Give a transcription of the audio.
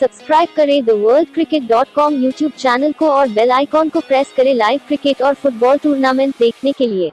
Subscribe करें the world cricket dot com YouTube channel को और बेल आइकॉन को प्रेस करें लाइव क्रिकेट और फुटबॉल टूर्नामेंट देखने के लिए।